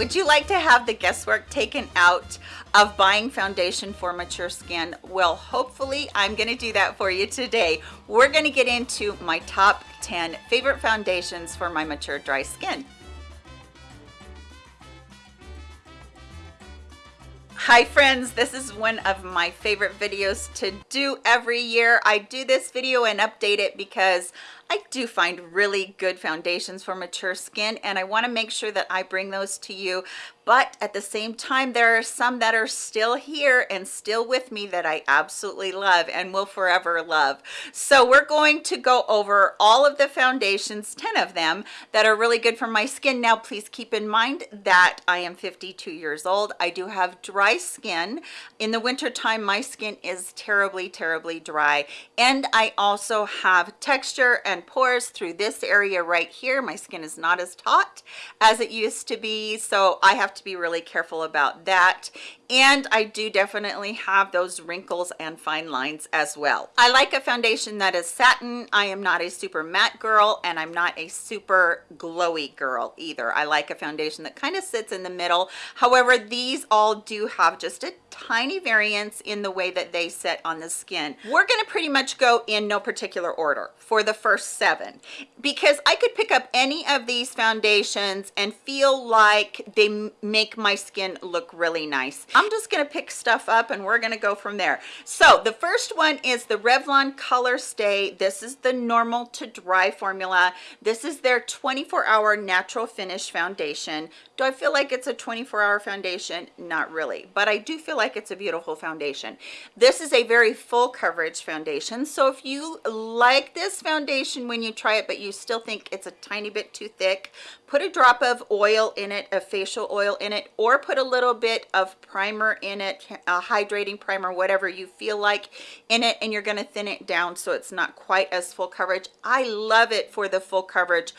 Would you like to have the guesswork taken out of buying foundation for mature skin? Well, hopefully I'm gonna do that for you today. We're gonna get into my top 10 favorite foundations for my mature dry skin. Hi friends, this is one of my favorite videos to do every year. I do this video and update it because I do find really good foundations for mature skin and I want to make sure that I bring those to you. But at the same time there are some that are still here and still with me that I absolutely love and will forever love. So we're going to go over all of the foundations 10 of them that are really good for my skin. Now please keep in mind that I am 52 years old. I do have dry skin. In the winter time my skin is terribly terribly dry. And I also have texture and and pores through this area right here my skin is not as taut as it used to be so i have to be really careful about that and I do definitely have those wrinkles and fine lines as well. I like a foundation that is satin. I am not a super matte girl and I'm not a super glowy girl either. I like a foundation that kind of sits in the middle. However, these all do have just a tiny variance in the way that they sit on the skin. We're going to pretty much go in no particular order for the first seven because I could pick up any of these foundations and feel like they make my skin look really nice. I'm just going to pick stuff up and we're going to go from there. So the first one is the Revlon Color Stay. This is the normal to dry formula. This is their 24 hour natural finish foundation. Do I feel like it's a 24 hour foundation? Not really, but I do feel like it's a beautiful foundation. This is a very full coverage foundation. So if you like this foundation when you try it, but you still think it's a tiny bit too thick, put a drop of oil in it, a facial oil in it, or put a little bit of primer in it, a hydrating primer, whatever you feel like in it, and you're gonna thin it down so it's not quite as full coverage. I love it for the full coverage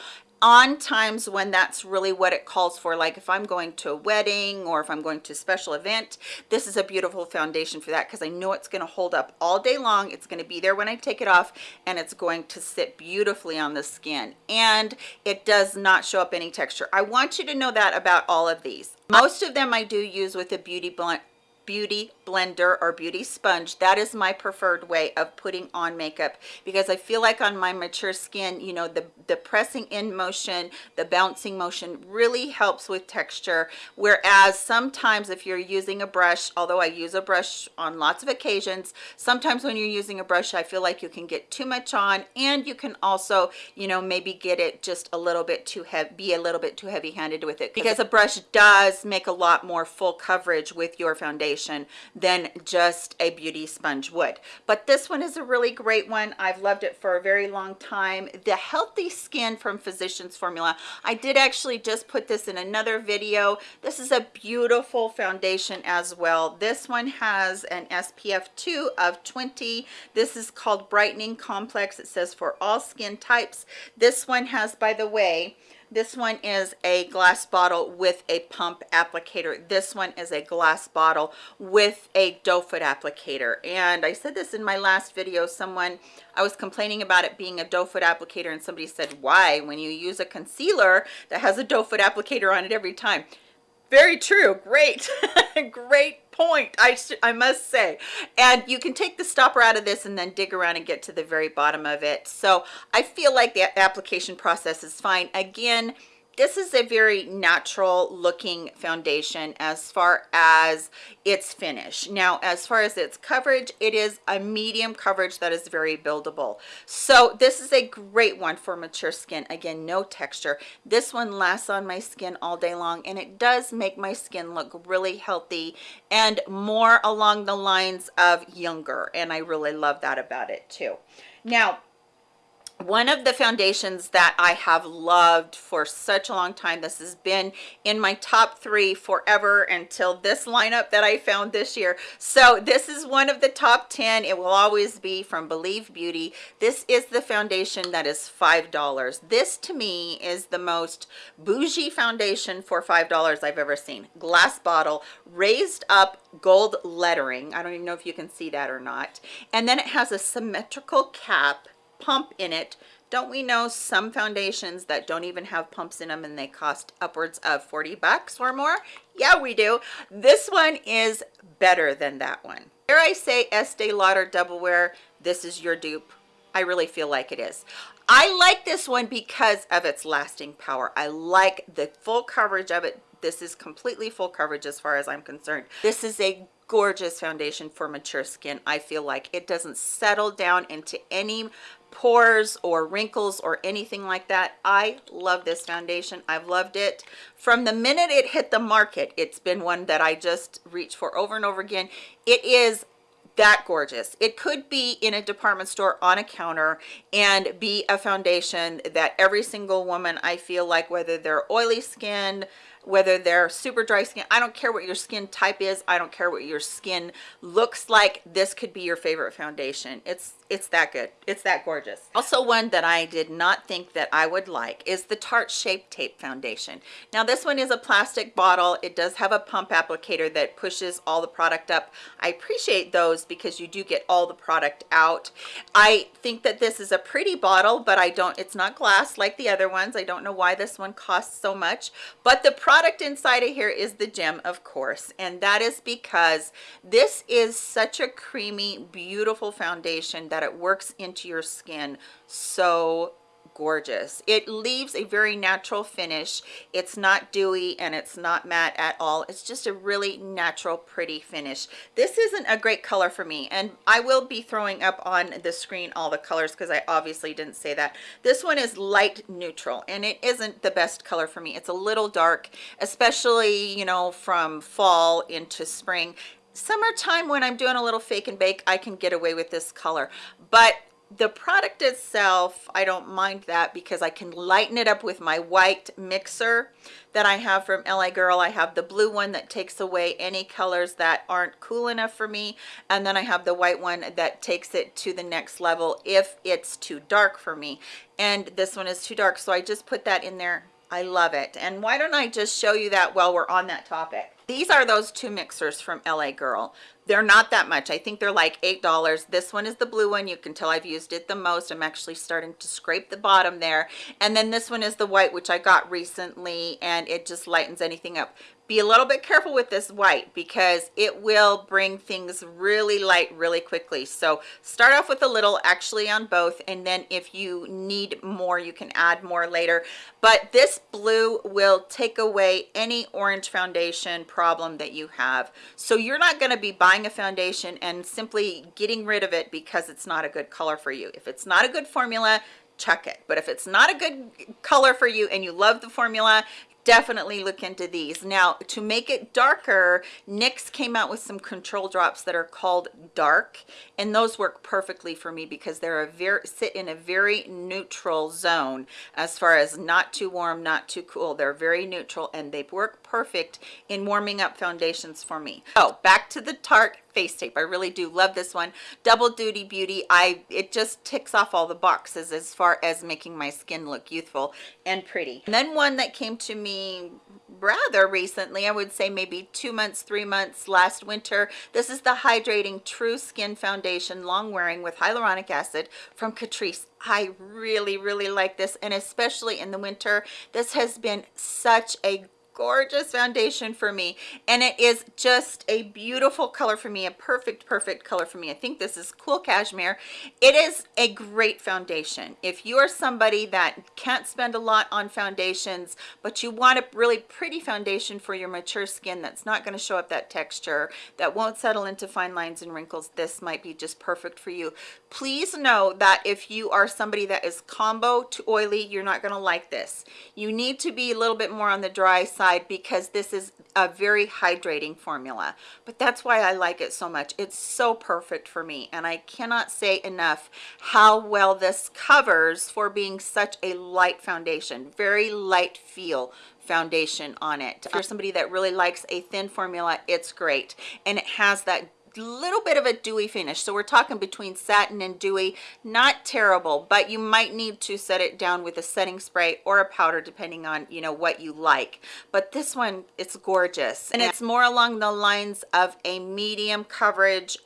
on times when that's really what it calls for like if i'm going to a wedding or if i'm going to a special event this is a beautiful foundation for that because i know it's going to hold up all day long it's going to be there when i take it off and it's going to sit beautifully on the skin and it does not show up any texture. I want you to know that about all of these. Most of them i do use with a beauty blend beauty blender or beauty sponge that is my preferred way of putting on makeup. Because i feel like on my mature skin you know the the pressing in motion the bouncing motion really helps with texture. Whereas sometimes if you're using a brush although i use a brush on lots of occasions sometimes when you're using a brush i feel like you can get too much on and you can also you know maybe get it just a little bit too heavy be a little bit too heavy handed with it. Because a brush does make a lot more full coverage with your foundation foundation than just a beauty sponge would. But this one is a really great one. I've loved it for a very long time. The healthy skin from physicians formula. I did actually just put this in another video. This is a beautiful foundation as well. This one has an spf 2 of 20 this is called brightening complex. It says for all skin types. This one has by the way this one is a glass bottle with a pump applicator. This one is a glass bottle with a doe foot applicator. And I said this in my last video, someone, I was complaining about it being a doe foot applicator and somebody said, why? When you use a concealer that has a doe foot applicator on it every time. Very true, great, great point I, I must say. And you can take the stopper out of this and then dig around and get to the very bottom of it. So I feel like the application process is fine. Again this is a very natural looking foundation as far as its finish. Now as far as its coverage it is a medium coverage that is very buildable. So this is a great one for mature skin. Again no texture. This one lasts on my skin all day long and it does make my skin look really healthy and more along the lines of younger and i really love that about it too. Now one of the foundations that I have loved for such a long time this has been in my top three forever until this lineup that I found this year. So this is one of the top 10 it will always be from believe beauty. This is the foundation that is five dollars. This to me is the most bougie foundation for five dollars I've ever seen. Glass bottle raised up gold lettering. I don't even know if you can see that or not. And then it has a symmetrical cap pump in it. Don't we know some foundations that don't even have pumps in them and they cost upwards of 40 bucks or more? Yeah we do. This one is better than that one. Here i say estee lauder double wear this is your dupe. I really feel like it is. I like this one because of its lasting power. I like the full coverage of it. This is completely full coverage as far as i'm concerned. This is a gorgeous foundation for mature skin. I feel like it doesn't settle down into any pores or wrinkles or anything like that. I love this foundation. I've loved it. From the minute it hit the market it's been one that i just reach for over and over again. It is that gorgeous. It could be in a department store on a counter and be a foundation that every single woman i feel like whether they're oily skinned whether they're super dry skin i don't care what your skin type is i don't care what your skin looks like this could be your favorite foundation. It's it's that good. It's that gorgeous. Also one that i did not think that i would like is the tarte shape tape foundation. Now this one is a plastic bottle. It does have a pump applicator that pushes all the product up. I appreciate those because you do get all the product out. I think that this is a pretty bottle but i don't it's not glass like the other ones. I don't know why this one costs so much but the product inside of here is the gem of course and that is because this is such a creamy beautiful foundation that it works into your skin so gorgeous. It leaves a very natural finish. It's not dewy and it's not matte at all. It's just a really natural pretty finish. This isn't a great color for me and i will be throwing up on the screen all the colors because i obviously didn't say that. This one is light neutral and it isn't the best color for me. It's a little dark especially you know from fall into spring. Summertime when i'm doing a little fake and bake i can get away with this color. But the product itself i don't mind that because i can lighten it up with my white mixer that i have from la girl. I have the blue one that takes away any colors that aren't cool enough for me. And then i have the white one that takes it to the next level if it's too dark for me. And this one is too dark so i just put that in there i love it. And why don't i just show you that while we're on that topic? These are those two mixers from la girl. They're not that much. I think they're like eight dollars. This one is the blue one. You can tell i've used it the most. I'm actually starting to scrape the bottom there. And then this one is the white which i got recently and it just lightens anything up be a little bit careful with this white because it will bring things really light really quickly. So start off with a little actually on both and then if you need more you can add more later. But this blue will take away any orange foundation problem that you have. So you're not going to be buying a foundation and simply getting rid of it because it's not a good color for you. If it's not a good formula chuck it. But if it's not a good color for you and you love the formula definitely look into these. Now to make it darker nyx came out with some control drops that are called dark and those work perfectly for me because they're a very sit in a very neutral zone. As far as not too warm not too cool they're very neutral and they work perfect in warming up foundations for me. Oh back to the tarte face tape. I really do love this one. Double duty beauty i it just ticks off all the boxes as far as making my skin look youthful and pretty. And then one that came to rather recently i would say maybe two months three months last winter this is the hydrating true skin foundation long wearing with hyaluronic acid from catrice. I really really like this and especially in the winter this has been such a gorgeous foundation for me. And it is just a beautiful color for me a perfect perfect color for me. I think this is cool cashmere. It is a great foundation. If you are somebody that can't spend a lot on foundations but you want a really pretty foundation for your mature skin that's not going to show up that texture that won't settle into fine lines and wrinkles this might be just perfect for you. Please know that if you are somebody that is combo to oily you're not going to like this. You need to be a little bit more on the dry side side because this is a very hydrating formula. But that's why I like it so much. It's so perfect for me and I cannot say enough how well this covers for being such a light foundation very light feel foundation on it. If you're somebody that really likes a thin formula it's great. And it has that little bit of a dewy finish. So we're talking between satin and dewy. Not terrible but you might need to set it down with a setting spray or a powder depending on you know what you like. But this one it's gorgeous. And it's more along the lines of a medium coverage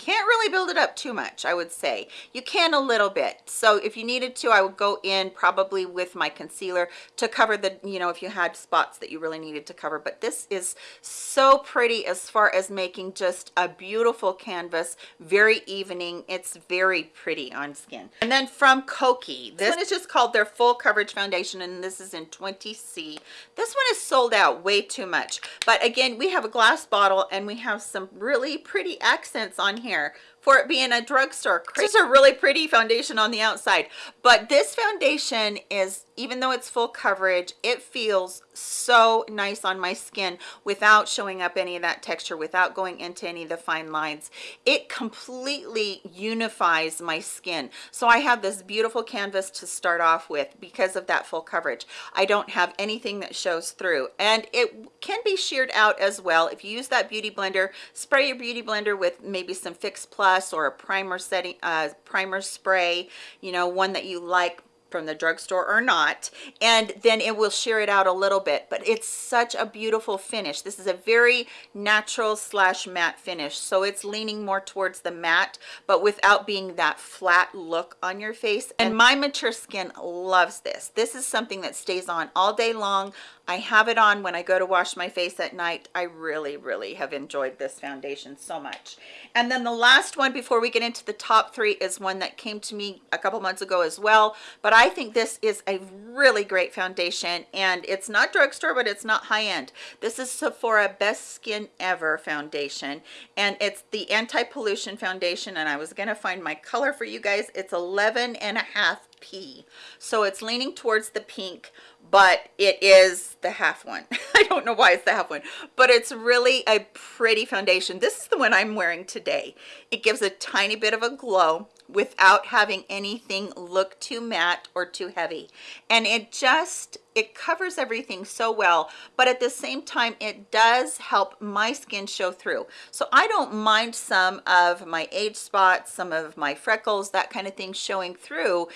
can't really build it up too much i would say. You can a little bit. So if you needed to i would go in probably with my concealer to cover the you know if you had spots that you really needed to cover. But this is so pretty as far as making just a beautiful canvas very evening. It's very pretty on skin. And then from Kokie this one is just called their full coverage foundation and this is in 20c this one is sold out way too much. But again we have a glass bottle and we have some really pretty accents on here here for it being a drugstore. This is a really pretty foundation on the outside, but this foundation is, even though it's full coverage, it feels so nice on my skin without showing up any of that texture, without going into any of the fine lines. It completely unifies my skin. So I have this beautiful canvas to start off with because of that full coverage. I don't have anything that shows through and it can be sheared out as well. If you use that beauty blender, spray your beauty blender with maybe some Fix Plus plus or a primer setting uh primer spray you know one that you like from the drugstore or not and then it will sheer it out a little bit but it's such a beautiful finish this is a very natural slash matte finish so it's leaning more towards the matte but without being that flat look on your face and my mature skin loves this this is something that stays on all day long I have it on when I go to wash my face at night. I really, really have enjoyed this foundation so much. And then the last one before we get into the top three is one that came to me a couple months ago as well. But I think this is a really great foundation and it's not drugstore, but it's not high end. This is Sephora Best Skin Ever foundation and it's the anti-pollution foundation and I was gonna find my color for you guys. It's 11 and a half P. So it's leaning towards the pink, but it is the half one. I don't know why it's the half one, but it's really a pretty foundation. This is the one I'm wearing today. It gives a tiny bit of a glow without having anything look too matte or too heavy. And it just, it covers everything so well, but at the same time, it does help my skin show through. So I don't mind some of my age spots, some of my freckles, that kind of thing showing through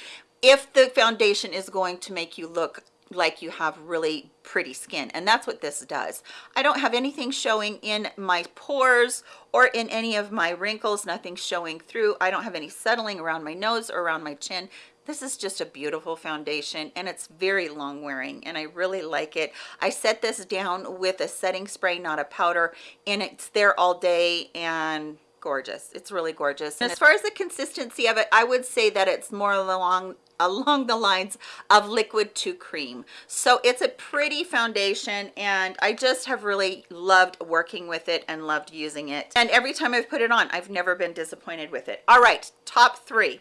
if the foundation is going to make you look like you have really pretty skin and that's what this does. I don't have anything showing in my pores or in any of my wrinkles nothing showing through. I don't have any settling around my nose or around my chin. This is just a beautiful foundation and it's very long wearing and i really like it. I set this down with a setting spray not a powder and it's there all day and gorgeous. It's really gorgeous. And as far as the consistency of it i would say that it's more along along the lines of liquid to cream. So it's a pretty foundation and i just have really loved working with it and loved using it. And every time i've put it on i've never been disappointed with it. All right top three.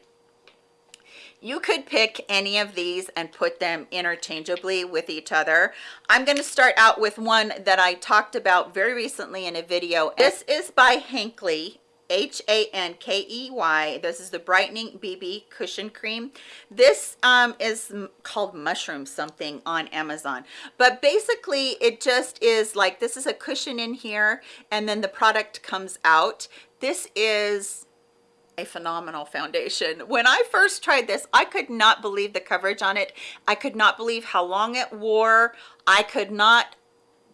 You could pick any of these and put them interchangeably with each other. I'm going to start out with one that i talked about very recently in a video. This is by Hankey H-A-N-K-E-Y. This is the Brightening BB Cushion Cream. This um, is called Mushroom something on Amazon. But basically, it just is like, this is a cushion in here, and then the product comes out. This is a phenomenal foundation. When I first tried this, I could not believe the coverage on it. I could not believe how long it wore. I could not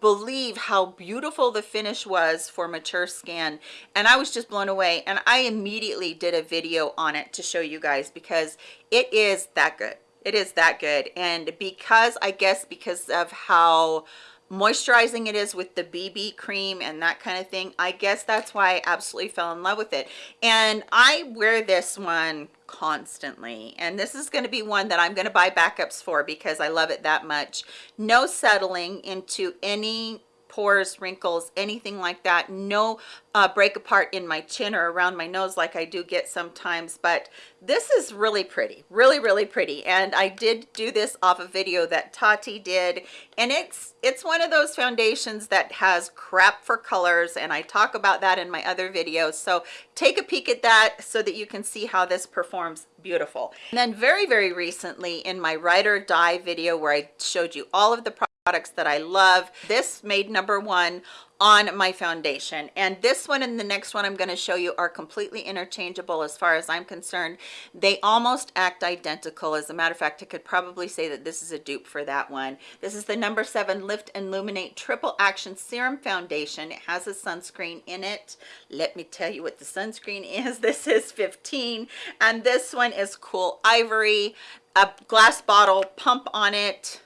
believe how beautiful the finish was for mature skin and i was just blown away and i immediately did a video on it to show you guys because it is that good. It is that good and because i guess because of how moisturizing it is with the bb cream and that kind of thing. I guess that's why i absolutely fell in love with it. And i wear this one constantly. And this is going to be one that i'm going to buy backups for because i love it that much. No settling into any pores wrinkles anything like that. No uh, break apart in my chin or around my nose like I do get sometimes but this is really pretty really really pretty. And I did do this off a video that Tati did and it's it's one of those foundations that has crap for colors and I talk about that in my other videos. So take a peek at that so that you can see how this performs beautiful. And then very very recently in my ride or die video where I showed you all of the products that I love. This made number one on my foundation and this one and the next one I'm going to show you are completely interchangeable as far as I'm concerned. They almost act identical. As a matter of fact, I could probably say that this is a dupe for that one. This is the number seven Lift and Luminate Triple Action Serum Foundation. It has a sunscreen in it. Let me tell you what the sunscreen is. This is 15 and this one is Cool Ivory. A glass bottle pump on it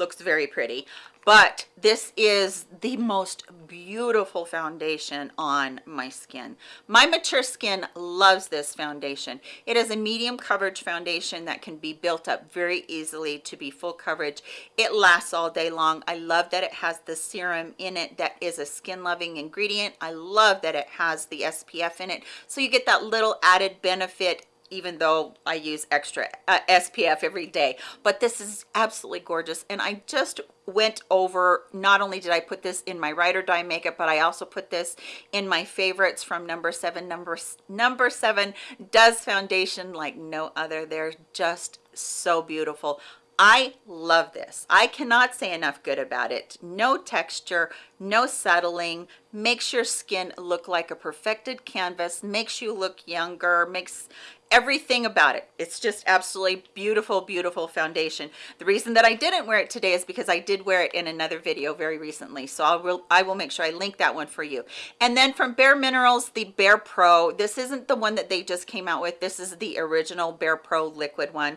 looks very pretty. But this is the most beautiful foundation on my skin. My mature skin loves this foundation. It is a medium coverage foundation that can be built up very easily to be full coverage. It lasts all day long. I love that it has the serum in it that is a skin loving ingredient. I love that it has the spf in it. So you get that little added benefit even though I use extra uh, SPF every day. But this is absolutely gorgeous. And I just went over, not only did I put this in my Ride or Die makeup, but I also put this in my favorites from number seven. Number, number seven does foundation like no other. They're just so beautiful. I love this. I cannot say enough good about it. No texture, no settling, makes your skin look like a perfected canvas, makes you look younger, makes everything about it. It's just absolutely beautiful beautiful foundation. The reason that i didn't wear it today is because i did wear it in another video very recently. So i will i will make sure i link that one for you. And then from bare minerals the bare pro. This isn't the one that they just came out with. This is the original bare pro liquid one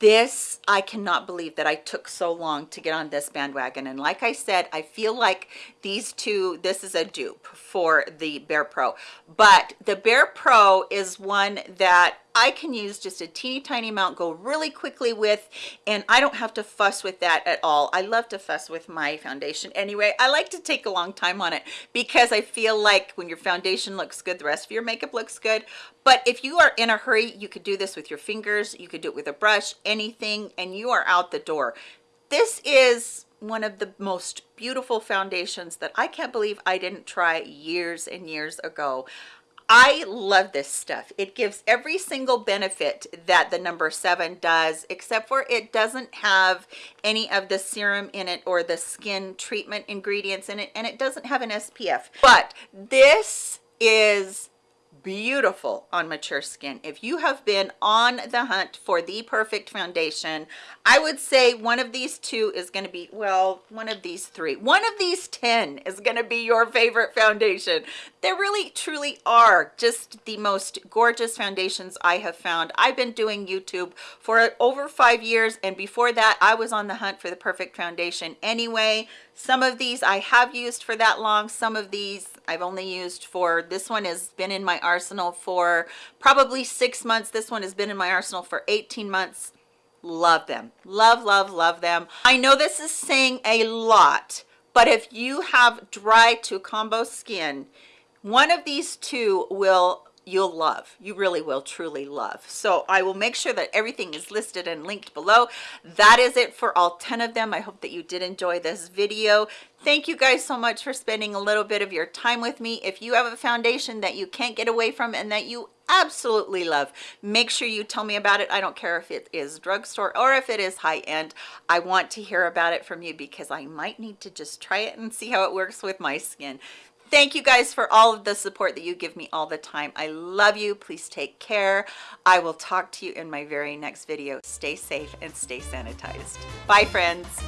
this i cannot believe that i took so long to get on this bandwagon. And like i said i feel like these two this is a dupe for the bare pro. But the bare pro is one that I can use just a teeny tiny amount, go really quickly with, and I don't have to fuss with that at all. I love to fuss with my foundation anyway. I like to take a long time on it because I feel like when your foundation looks good, the rest of your makeup looks good. But if you are in a hurry, you could do this with your fingers, you could do it with a brush, anything, and you are out the door. This is one of the most beautiful foundations that I can't believe I didn't try years and years ago. I love this stuff. It gives every single benefit that the number seven does, except for it doesn't have any of the serum in it or the skin treatment ingredients in it, and it doesn't have an SPF. But this is beautiful on mature skin if you have been on the hunt for the perfect foundation i would say one of these two is going to be well one of these three one of these 10 is going to be your favorite foundation they really truly are just the most gorgeous foundations i have found. I've been doing youtube for over five years and before that i was on the hunt for the perfect foundation. Anyway some of these i have used for that long. Some of these i've only used for this one has been in my arsenal for probably six months. This one has been in my arsenal for 18 months. Love them. Love love love them. I know this is saying a lot but if you have dry to combo skin one of these two will you'll love. You really will truly love. So i will make sure that everything is listed and linked below. That is it for all 10 of them. I hope that you did enjoy this video. Thank you guys so much for spending a little bit of your time with me. If you have a foundation that you can't get away from and that you absolutely love make sure you tell me about it. I don't care if it is drugstore or if it is high-end. I want to hear about it from you because i might need to just try it and see how it works with my skin thank you guys for all of the support that you give me all the time. I love you. Please take care. I will talk to you in my very next video. Stay safe and stay sanitized. Bye friends